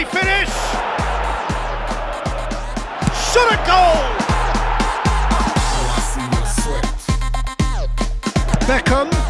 he finish? Shoot a goal! Beckham